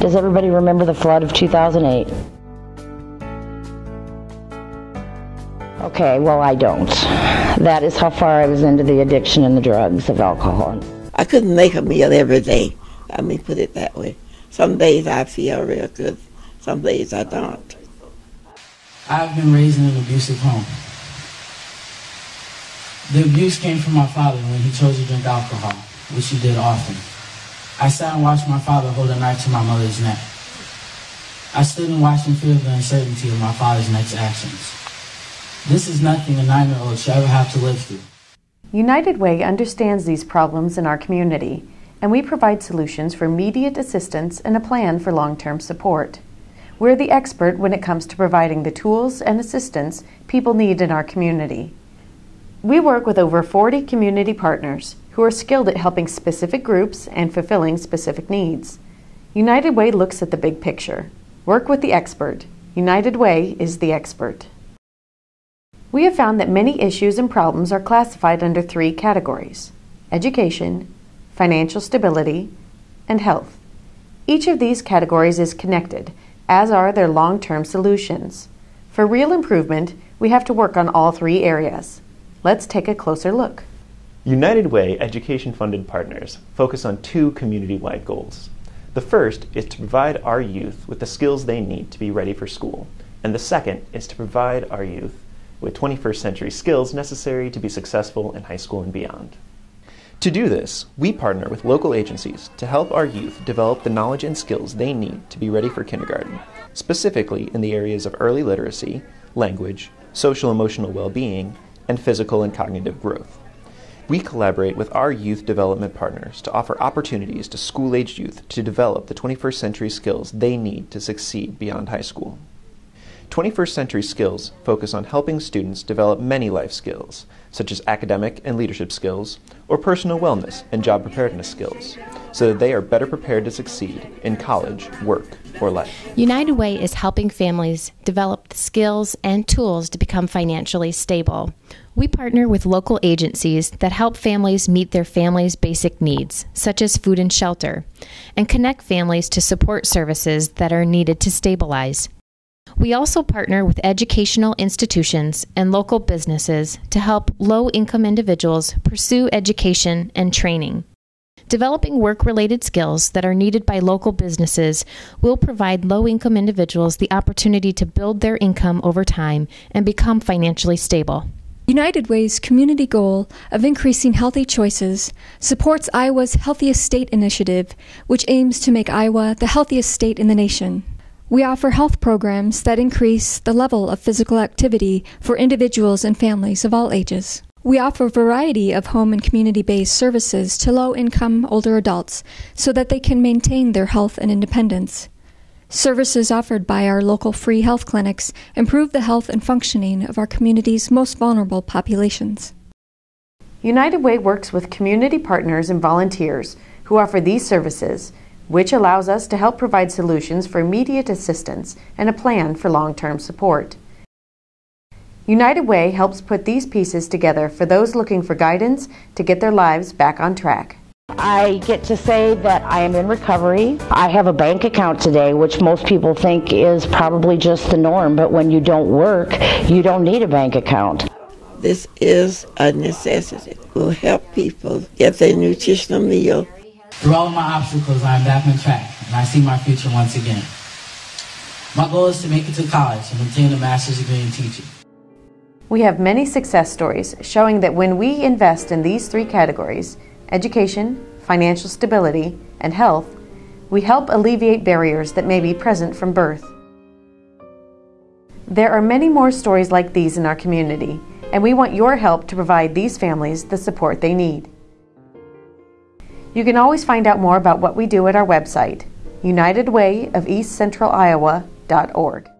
Does everybody remember the flood of 2008? Okay, well, I don't. That is how far I was into the addiction and the drugs of alcohol. I couldn't make a meal every day. Let me put it that way. Some days I feel real good, some days I don't. I've been raised in an abusive home. The abuse came from my father when he chose to drink alcohol, which he did often. I sat and watched my father hold a knife to my mother's neck. I stood and watched in fear the uncertainty of my father's next actions. This is nothing a nine-year-old should ever have to live through. United Way understands these problems in our community, and we provide solutions for immediate assistance and a plan for long-term support. We're the expert when it comes to providing the tools and assistance people need in our community. We work with over 40 community partners who are skilled at helping specific groups and fulfilling specific needs. United Way looks at the big picture. Work with the expert. United Way is the expert. We have found that many issues and problems are classified under three categories education, financial stability, and health. Each of these categories is connected, as are their long term solutions. For real improvement, we have to work on all three areas. Let's take a closer look. United Way education funded partners focus on two community wide goals. The first is to provide our youth with the skills they need to be ready for school, and the second is to provide our youth with 21st century skills necessary to be successful in high school and beyond. To do this, we partner with local agencies to help our youth develop the knowledge and skills they need to be ready for kindergarten, specifically in the areas of early literacy, language, social emotional well being, and physical and cognitive growth. We collaborate with our youth development partners to offer opportunities to school aged youth to develop the 21st century skills they need to succeed beyond high school. 21st century skills focus on helping students develop many life skills, such as academic and leadership skills, or personal wellness and job preparedness skills, so that they are better prepared to succeed in college, work, or life. United Way is helping families develop the skills and tools to become financially stable. We partner with local agencies that help families meet their family's basic needs, such as food and shelter, and connect families to support services that are needed to stabilize. We also partner with educational institutions and local businesses to help low income individuals pursue education and training. Developing work related skills that are needed by local businesses will provide low income individuals the opportunity to build their income over time and become financially stable. United Way's community goal of increasing healthy choices supports Iowa's Healthiest State initiative, which aims to make Iowa the healthiest state in the nation. We offer health programs that increase the level of physical activity for individuals and families of all ages. We offer a variety of home and community based services to low income older adults so that they can maintain their health and independence. Services offered by our local free health clinics improve the health and functioning of our community's most vulnerable populations. United Way works with community partners and volunteers who offer these services which allows us to help provide solutions for immediate assistance and a plan for long term support. United Way helps put these pieces together for those looking for guidance to get their lives back on track. I get to say that I am in recovery. I have a bank account today, which most people think is probably just the norm, but when you don't work, you don't need a bank account. This is a necessity. It will help people get their nutritional meal through all my obstacles, I am back on track, and I see my future once again. My goal is to make it to college and obtain a master's degree in teaching. We have many success stories showing that when we invest in these three categories education, financial stability, and health we help alleviate barriers that may be present from birth. There are many more stories like these in our community, and we want your help to provide these families the support they need. You can always find out more about what we do at our website, unitedwayofeastcentraliowa.org.